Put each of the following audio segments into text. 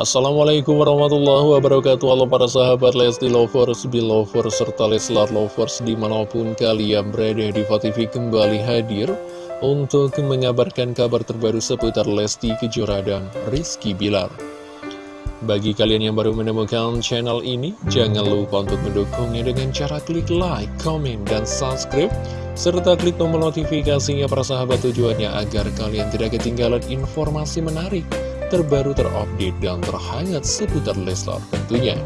Assalamualaikum warahmatullahi wabarakatuh. Halo para sahabat Lesti Lovers, Belovers, serta Leslar Lovers di mana pun kalian berada di TV kembali hadir untuk mengabarkan kabar terbaru seputar Lesti Kejora dan Rizky Bilar. Bagi kalian yang baru menemukan channel ini, jangan lupa untuk mendukungnya dengan cara klik like, komen, dan subscribe, serta klik tombol notifikasinya para sahabat tujuannya agar kalian tidak ketinggalan informasi menarik, terbaru terupdate, dan terhangat seputar Leslar tentunya.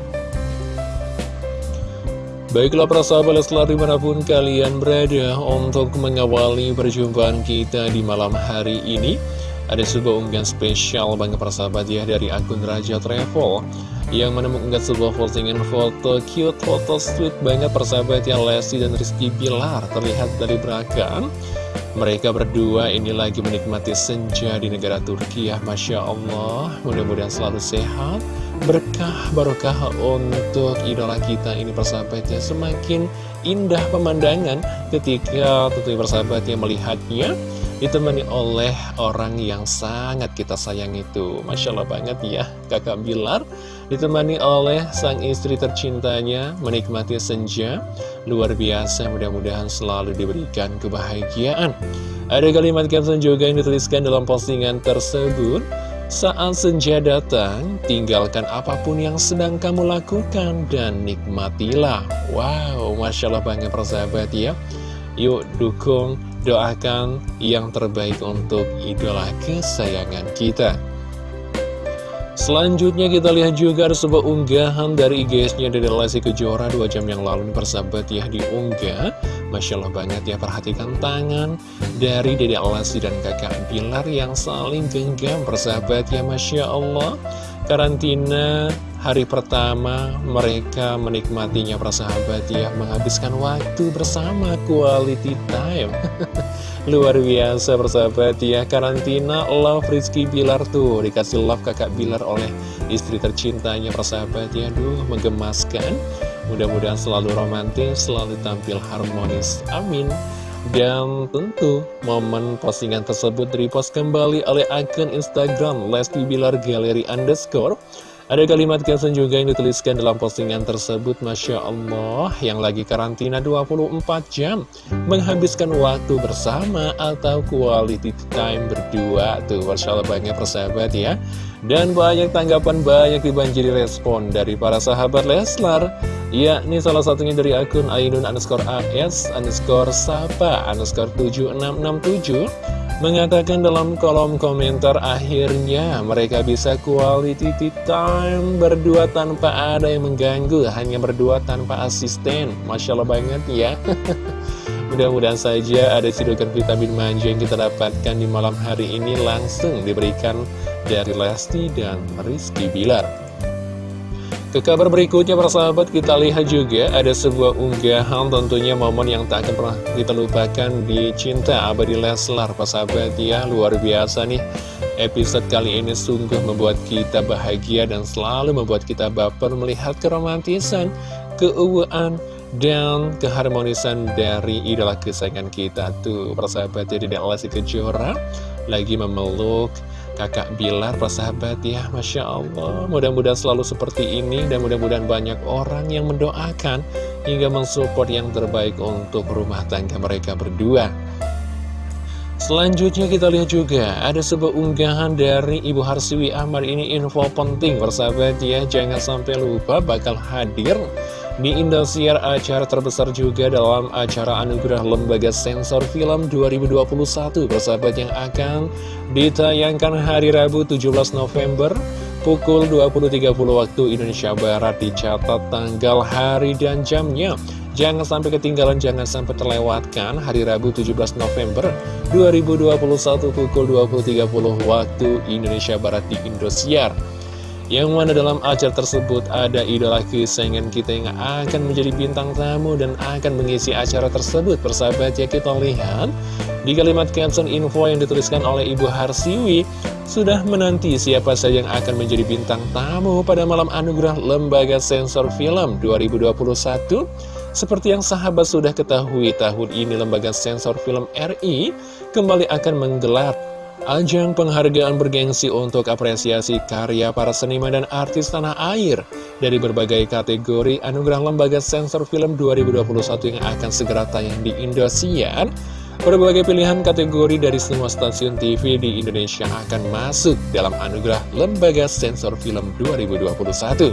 Baiklah para sahabat Leslar di mana pun kalian berada untuk mengawali perjumpaan kita di malam hari ini. Ada sebuah unggahan spesial banget persahabat ya dari akun Raja Travel Yang menemukan sebuah postingan foto cute, foto sweet banget persahabat ya Lesti dan Rizky Bilar terlihat dari belakang mereka berdua ini lagi menikmati senja di negara Turki ya Masya Allah. Mudah-mudahan selalu sehat Berkah barokah untuk idola kita ini persahabatnya Semakin indah pemandangan ketika tentunya persahabatnya melihatnya ditemani oleh orang yang sangat kita sayang itu. Masya Allah banget ya kakak Bilar ditemani oleh sang istri tercintanya menikmati senja luar biasa mudah-mudahan selalu diberikan kebahagiaan ada kalimat caption juga yang dituliskan dalam postingan tersebut saat senja datang, tinggalkan apa pun yang sedang kamu lakukan dan nikmatilah. Wow, Masya Allah banget persahabat ya. Yuk dukung, doakan yang terbaik untuk idola kesayangan kita. Selanjutnya kita lihat juga ada sebuah unggahan dari IGS-nya dari Lesti Kejora 2 jam yang lalu. Nih persahabat ya diunggah. Masya Allah banget ya perhatikan tangan dari Dede Lesti dan kakak Bilar yang saling genggam persahabat ya Masya Allah. Karantina hari pertama mereka menikmatinya persahabat ya Menghabiskan waktu bersama quality time Luar biasa persahabat ya. Karantina love Rizky Bilar tuh Dikasih love kakak Bilar oleh istri tercintanya persahabat ya. Duh menggemaskan. Mudah-mudahan selalu romantis, selalu tampil harmonis. Amin. Dan tentu momen postingan tersebut repost kembali oleh akun Instagram Lesti Bilar Gallery Underscore ada kalimat caption juga yang dituliskan dalam postingan tersebut Masya Allah yang lagi karantina 24 jam. Menghabiskan waktu bersama atau quality time berdua. Tuh Masya Allah banyak persahabat ya. Dan banyak tanggapan banyak dibanjiri respon dari para sahabat Leslar. Ya, ini salah satunya dari akun Ainun underscore AS underscore Sapa underscore 7667 Mengatakan dalam kolom komentar akhirnya mereka bisa quality time berdua tanpa ada yang mengganggu Hanya berdua tanpa asisten. Masya Allah banget ya. Mudah-mudahan saja ada cidukan vitamin manja yang kita dapatkan di malam hari ini langsung diberikan dari Lesti dan Rizky Bilar ke kabar berikutnya para sahabat. Kita lihat juga ada sebuah unggahan tentunya momen yang tak akan pernah kita lupakan di Cinta Abadi Leslar Para sahabat ya. Luar biasa nih. Episode kali ini sungguh membuat kita bahagia dan selalu membuat kita baper melihat keromantisan, keuuan, dan keharmonisan dari idola kesayangan kita. Tuh persahabat jadi Lesti Kejora lagi memeluk kakak Bilar persahabat ya Masya Allah. Mudah-mudahan selalu seperti ini dan mudah-mudahan banyak orang yang mendoakan hingga mensupport yang terbaik untuk rumah tangga mereka berdua. Selanjutnya kita lihat juga ada sebuah unggahan dari Ibu Harsiwi Ahmad. Ini info penting persahabat ya. Jangan sampai lupa bakal hadir di Indosiar acara terbesar juga dalam acara Anugerah Lembaga Sensor Film 2021 Persahabat yang akan ditayangkan hari Rabu 17 November Pukul 20.30 waktu Indonesia Barat dicatat tanggal hari dan jamnya. Jangan sampai ketinggalan, jangan sampai terlewatkan hari Rabu 17 November 2021 pukul 20.30 waktu Indonesia Barat di Indosiar yang mana dalam acara tersebut ada idola kesayangan kita yang akan menjadi bintang tamu dan akan mengisi acara tersebut. Persahabat ya kita lihat di kalimat caption info yang dituliskan oleh Ibu Harsiwi sudah menanti siapa saja yang akan menjadi bintang tamu pada malam anugerah Lembaga Sensor Film 2021. Seperti yang sahabat sudah ketahui tahun ini Lembaga Sensor Film RI kembali akan menggelar Ajang penghargaan bergengsi untuk apresiasi karya para seniman dan artis tanah air dari berbagai kategori Anugerah Lembaga Sensor Film 2021 yang akan segera tayang di Indosiar. Berbagai pilihan kategori dari semua stasiun TV di Indonesia akan masuk dalam Anugerah Lembaga Sensor Film 2021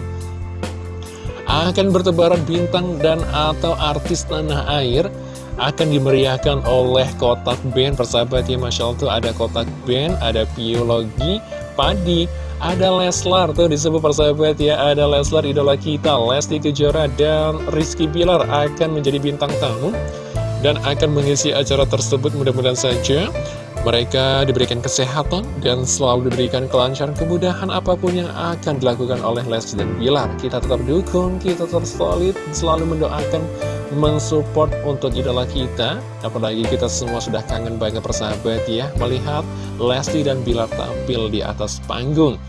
akan bertebaran bintang dan atau artis tanah air akan dimeriahkan oleh kotak band. Persahabat ya Masya Allah tuh ada kotak band, ada biologi, padi, ada Leslar tuh disebut persahabat ya. Ada Leslar idola kita, Lesti Kejora dan Rizky Bilar akan menjadi bintang tamu Dan akan mengisi acara tersebut. Mudah-mudahan saja mereka diberikan kesehatan dan selalu diberikan kelancaran kemudahan apa pun yang akan dilakukan oleh Lesti dan Bilar. Kita tetap dukung, kita tetap solid, selalu mendoakan, mensupport untuk idola kita. Apalagi kita semua sudah kangen banget persahabat ya, melihat Lesti dan Bilar tampil di atas panggung.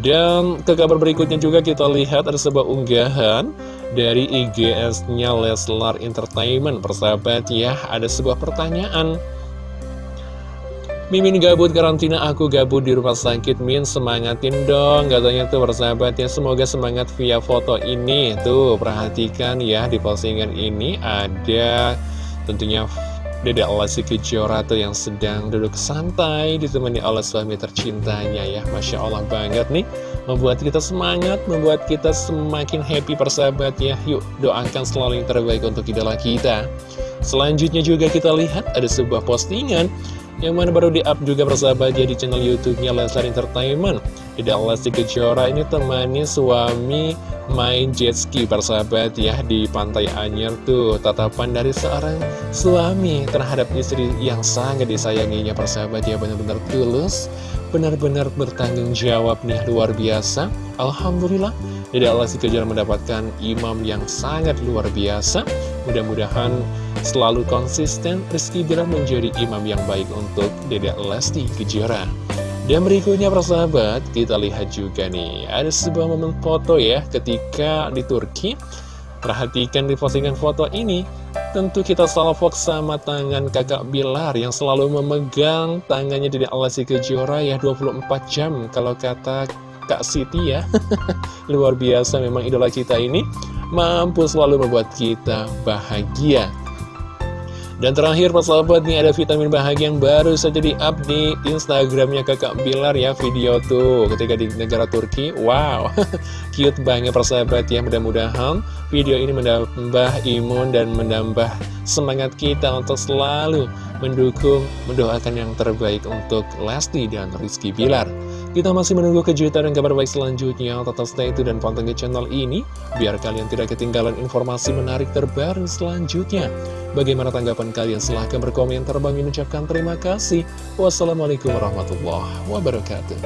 Dan ke kabar berikutnya juga kita lihat ada sebuah unggahan dari IGS-nya Leslar Entertainment. Persahabat ya, ada sebuah pertanyaan. Mimin gabut karantina, aku gabut di rumah sakit, Min. Semangatin dong Katanya tuh persahabatnya, semoga semangat via foto ini. Tuh, perhatikan ya, di postingan ini ada tentunya Dede Lesti Kejora tuh yang sedang duduk santai Ditemani oleh suami tercintanya ya. Masya Allah banget nih Membuat kita semangat, membuat kita semakin happy persahabat ya. Yuk, doakan selalu yang terbaik untuk idola kita. Selanjutnya juga kita lihat ada sebuah postingan yang mana baru di-up juga persahabat ya di channel YouTube-nya Leslar Entertainment. Tidak Lesti Kejora ini temani suami main jet ski persahabat ya di Pantai Anyer tuh. Tatapan dari seorang suami terhadap istri yang sangat disayanginya persahabat ya benar-benar tulus, benar-benar bertanggung jawab nih luar biasa. Alhamdulillah, Tidak Lesti Kejora mendapatkan imam yang sangat luar biasa. Mudah-mudahan selalu konsisten Rizky Bilar menjadi imam yang baik untuk Dedek Lesti Kejora. Dan berikutnya persahabat, kita lihat juga nih, ada sebuah momen foto ya ketika di Turki. Perhatikan di postingan foto ini, tentu kita salvok sama tangan kakak Bilar yang selalu memegang tangannya Dedek Lesti Kejora ya 24 jam kalau kata Kak Siti ya. Luar biasa memang idola kita ini mampu selalu membuat kita bahagia. Dan terakhir sahabat nih ada vitamin bahagia yang baru saja di up di Instagramnya kakak Bilar ya video tuh ketika di negara Turki Wow cute banget persahabat ya mudah-mudahan video ini menambah imun dan menambah semangat kita untuk selalu mendukung mendoakan yang terbaik untuk Lesti dan Rizky Bilar kita masih menunggu kejutan dan kabar baik selanjutnya. Tetap stay itu dan pantengin channel ini, biar kalian tidak ketinggalan informasi menarik terbaru selanjutnya. Bagaimana tanggapan kalian? Silahkan berkomentar. Bang ucapkan terima kasih. Wassalamualaikum warahmatullahi wabarakatuh.